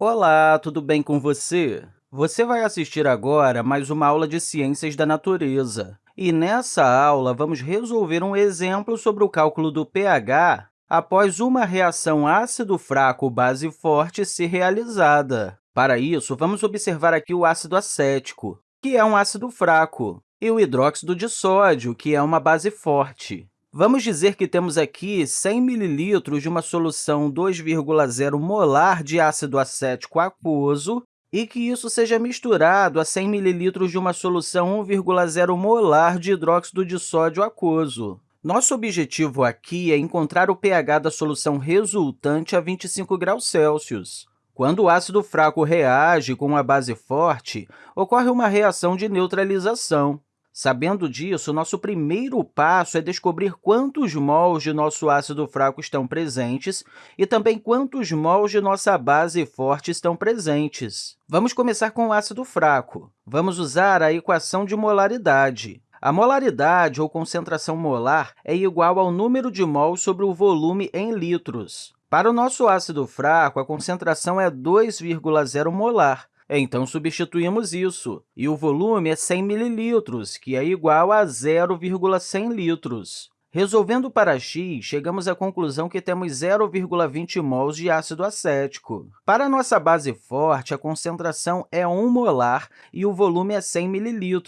Olá, tudo bem com você? Você vai assistir agora mais uma aula de Ciências da Natureza. E nessa aula, vamos resolver um exemplo sobre o cálculo do pH após uma reação ácido fraco-base forte ser realizada. Para isso, vamos observar aqui o ácido acético, que é um ácido fraco, e o hidróxido de sódio, que é uma base forte. Vamos dizer que temos aqui 100 ml de uma solução 2,0 molar de ácido acético aquoso e que isso seja misturado a 100 ml de uma solução 1,0 molar de hidróxido de sódio aquoso. Nosso objetivo aqui é encontrar o pH da solução resultante a 25 graus Celsius. Quando o ácido fraco reage com a base forte, ocorre uma reação de neutralização. Sabendo disso, nosso primeiro passo é descobrir quantos mols de nosso ácido fraco estão presentes e também quantos mols de nossa base forte estão presentes. Vamos começar com o ácido fraco. Vamos usar a equação de molaridade. A molaridade, ou concentração molar, é igual ao número de mols sobre o volume em litros. Para o nosso ácido fraco, a concentração é 2,0 molar, então, substituímos isso, e o volume é 100 ml, que é igual a 0,100 litros. Resolvendo para x, chegamos à conclusão que temos 0,20 mols de ácido acético. Para nossa base forte, a concentração é 1 molar e o volume é 100 ml,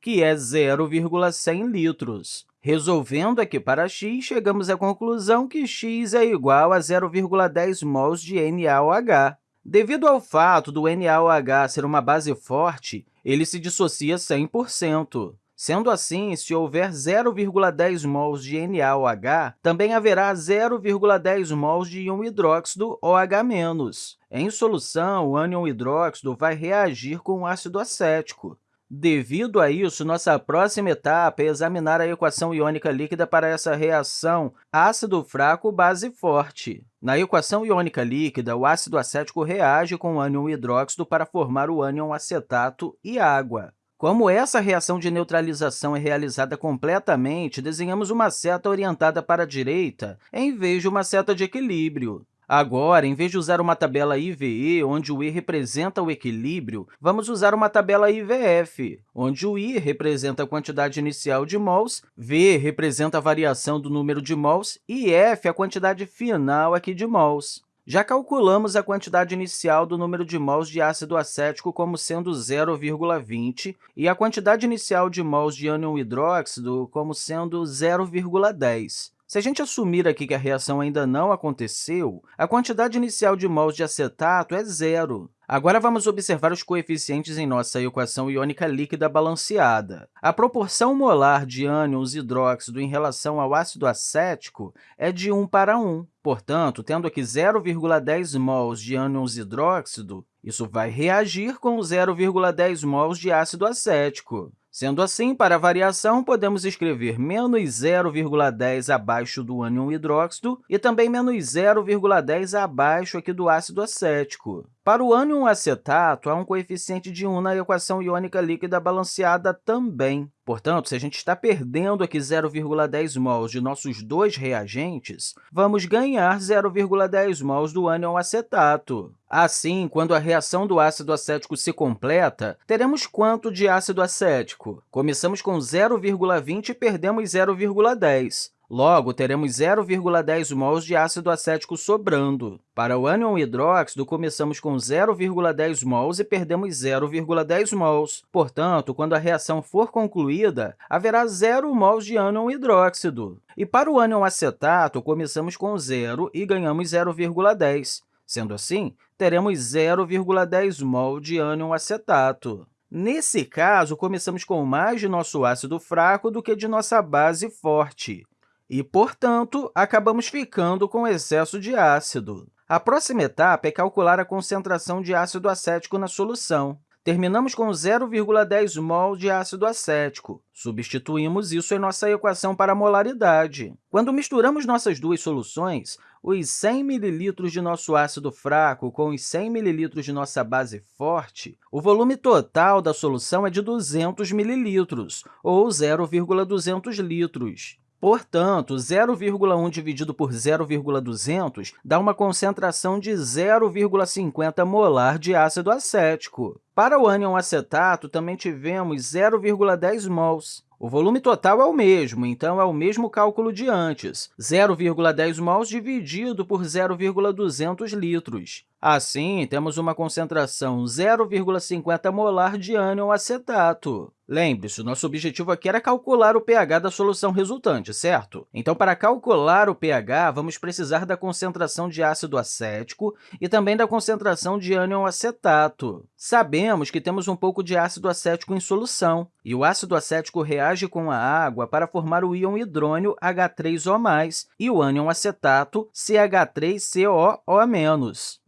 que é 0,100 litros. Resolvendo aqui para x, chegamos à conclusão que x é igual a 0,10 mols de NaOH. Devido ao fato do NaOH ser uma base forte, ele se dissocia 100%. Sendo assim, se houver 0,10 mols de NaOH, também haverá 0,10 mols de íon hidróxido OH-. Em solução, o ânion hidróxido vai reagir com o ácido acético. Devido a isso, nossa próxima etapa é examinar a equação iônica líquida para essa reação ácido fraco-base forte. Na equação iônica líquida, o ácido acético reage com o ânion hidróxido para formar o ânion acetato e água. Como essa reação de neutralização é realizada completamente, desenhamos uma seta orientada para a direita em vez de uma seta de equilíbrio. Agora, em vez de usar uma tabela IVE, onde o I representa o equilíbrio, vamos usar uma tabela IVF, onde o I representa a quantidade inicial de mols, V representa a variação do número de mols e F a quantidade final aqui de mols. Já calculamos a quantidade inicial do número de mols de ácido acético como sendo 0,20 e a quantidade inicial de mols de ânion hidróxido como sendo 0,10. Se a gente assumir aqui que a reação ainda não aconteceu, a quantidade inicial de mols de acetato é zero. Agora, vamos observar os coeficientes em nossa equação iônica líquida balanceada. A proporção molar de ânions hidróxido em relação ao ácido acético é de 1 para 1. Portanto, tendo aqui 0,10 mols de ânions hidróxido, isso vai reagir com 0,10 mols de ácido acético. Sendo assim, para a variação, podemos escrever menos 0,10 abaixo do ânion hidróxido e também menos 0,10 abaixo aqui do ácido acético. Para o ânion acetato, há um coeficiente de 1 na equação iônica líquida balanceada também. Portanto, se a gente está perdendo aqui 0,10 mols de nossos dois reagentes, vamos ganhar 0,10 mols do ânion acetato. Assim, quando a reação do ácido acético se completa, teremos quanto de ácido acético? Começamos com 0,20 e perdemos 0,10. Logo, teremos 0,10 mols de ácido acético sobrando. Para o ânion hidróxido, começamos com 0,10 mols e perdemos 0,10 mols. Portanto, quando a reação for concluída, haverá 0 mols de ânion hidróxido. E para o ânion acetato, começamos com 0 e ganhamos 0,10. Sendo assim, teremos 0,10 mol de ânion acetato. Nesse caso, começamos com mais de nosso ácido fraco do que de nossa base forte e, portanto, acabamos ficando com excesso de ácido. A próxima etapa é calcular a concentração de ácido acético na solução. Terminamos com 0,10 mol de ácido acético. Substituímos isso em nossa equação para a molaridade. Quando misturamos nossas duas soluções, os 100 ml de nosso ácido fraco com os 100 ml de nossa base forte, o volume total da solução é de 200 ml, ou 0,200 litros. Portanto, 0,1 dividido por 0,200 dá uma concentração de 0,50 molar de ácido acético. Para o ânion acetato, também tivemos 0,10 mols. O volume total é o mesmo, então é o mesmo cálculo de antes, 0,10 mols dividido por 0,200 litros. Assim, temos uma concentração 0,50 molar de ânion acetato. Lembre-se, nosso objetivo aqui era calcular o pH da solução resultante, certo? Então, para calcular o pH, vamos precisar da concentração de ácido acético e também da concentração de ânion acetato. Sabemos que temos um pouco de ácido acético em solução, e o ácido acético reage com a água para formar o íon hidrônio H3O+, e o ânion acetato CH3COO-.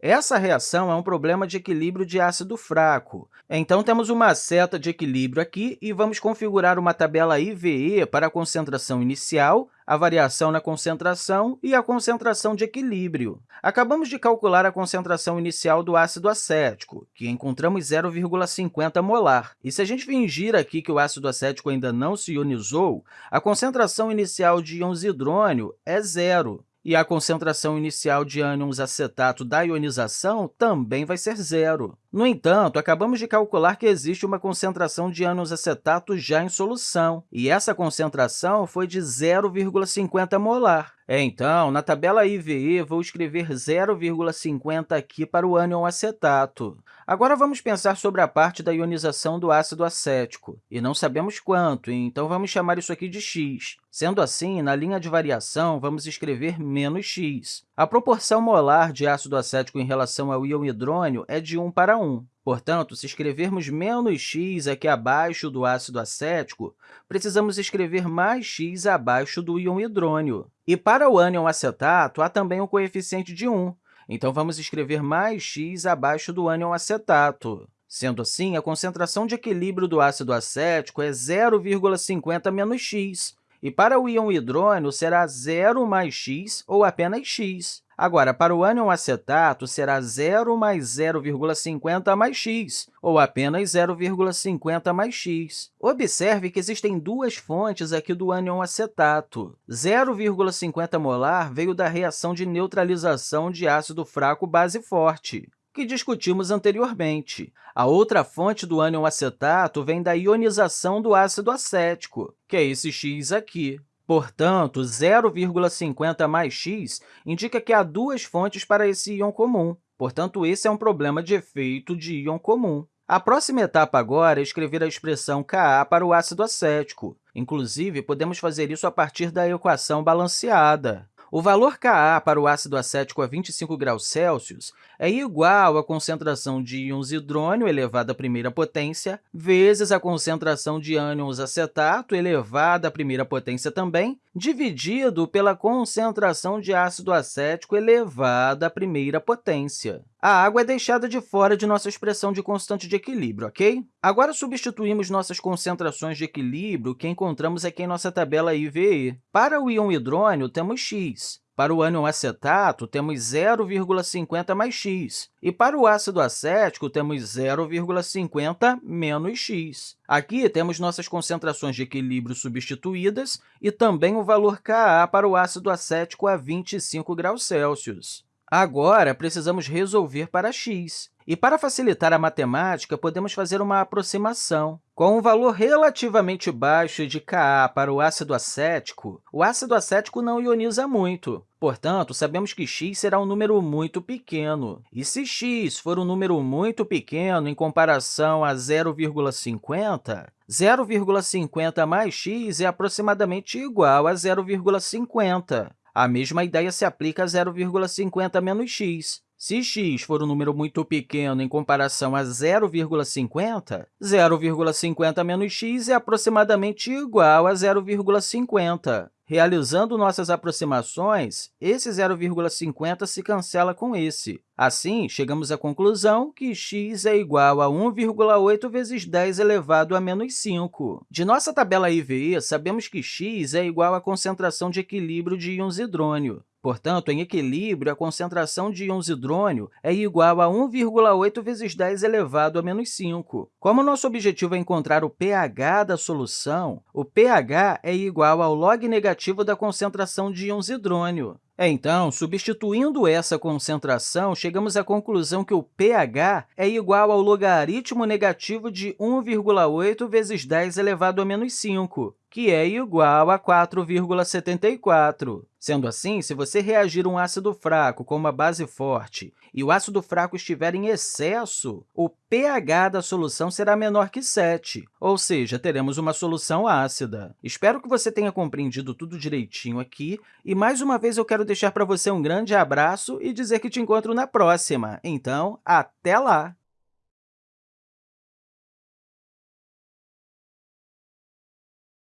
Essa reação é um problema de equilíbrio de ácido fraco. Então, temos uma seta de equilíbrio aqui e vamos configurar uma tabela IVE para a concentração inicial, a variação na concentração e a concentração de equilíbrio. Acabamos de calcular a concentração inicial do ácido acético, que encontramos 0,50 molar. E se a gente fingir aqui que o ácido acético ainda não se ionizou, a concentração inicial de íons hidrônio é zero e a concentração inicial de ânions acetato da ionização também vai ser zero. No entanto, acabamos de calcular que existe uma concentração de ânions acetato já em solução, e essa concentração foi de 0,50 molar. Então, na tabela IVE, vou escrever 0,50 aqui para o ânion acetato. Agora, vamos pensar sobre a parte da ionização do ácido acético. E não sabemos quanto, então vamos chamar isso aqui de x. Sendo assim, na linha de variação, vamos escrever menos x. A proporção molar de ácido acético em relação ao íon hidrônio é de 1 para 1. Portanto, se escrevermos menos x aqui abaixo do ácido acético, precisamos escrever mais x abaixo do íon hidrônio. E para o ânion acetato, há também o coeficiente de 1, então vamos escrever mais x abaixo do ânion acetato. Sendo assim, a concentração de equilíbrio do ácido acético é 0,50 menos x, e para o íon hidrônio será 0 mais x ou apenas x. Agora, para o ânion acetato, será 0 mais 0,50 mais x, ou apenas 0,50 mais x. Observe que existem duas fontes aqui do ânion acetato. 0,50 molar veio da reação de neutralização de ácido fraco base forte que discutimos anteriormente. A outra fonte do ânion acetato vem da ionização do ácido acético, que é esse x aqui. Portanto, 0,50 mais x indica que há duas fontes para esse íon comum. Portanto, esse é um problema de efeito de íon comum. A próxima etapa agora é escrever a expressão Ka para o ácido acético. Inclusive, podemos fazer isso a partir da equação balanceada. O valor Ka para o ácido acético a 25 graus Celsius é igual à concentração de íons hidrônio elevado à primeira potência vezes a concentração de ânions acetato elevado à primeira potência também, dividido pela concentração de ácido acético elevado à primeira potência. A água é deixada de fora de nossa expressão de constante de equilíbrio, ok? Agora, substituímos nossas concentrações de equilíbrio que encontramos aqui em nossa tabela IVE. Para o íon hidrônio, temos x. Para o ânion acetato, temos 0,50 mais x. E para o ácido acético, temos 0,50 menos x. Aqui temos nossas concentrações de equilíbrio substituídas e também o valor Ka para o ácido acético a 25 graus Celsius. Agora, precisamos resolver para x. E, para facilitar a matemática, podemos fazer uma aproximação. Com um valor relativamente baixo de Ka para o ácido acético, o ácido acético não ioniza muito. Portanto, sabemos que x será um número muito pequeno. E se x for um número muito pequeno em comparação a 0,50, 0,50 mais x é aproximadamente igual a 0,50. A mesma ideia se aplica a 0,50 menos x. Se x for um número muito pequeno em comparação a 0,50, 0,50 menos x é aproximadamente igual a 0,50. Realizando nossas aproximações, esse 0,50 se cancela com esse. Assim, chegamos à conclusão que x é igual a 1,8 vezes 10 elevado a menos 5. De nossa tabela IVE, sabemos que x é igual à concentração de equilíbrio de íons hidrônio. Portanto, em equilíbrio, a concentração de íons hidrônio é igual a 1,8 vezes 10 elevado a menos 5. Como nosso objetivo é encontrar o pH da solução, o pH é igual ao log negativo da concentração de íons hidrônio. Então, substituindo essa concentração, chegamos à conclusão que o pH é igual ao logaritmo negativo de 1,8 vezes 10 elevado a menos 5, que é igual a 4,74. Sendo assim, se você reagir um ácido fraco com uma base forte e o ácido fraco estiver em excesso, o pH da solução será menor que 7, ou seja, teremos uma solução ácida. Espero que você tenha compreendido tudo direitinho aqui, e mais uma vez eu quero deixar para você um grande abraço e dizer que te encontro na próxima. Então, até lá!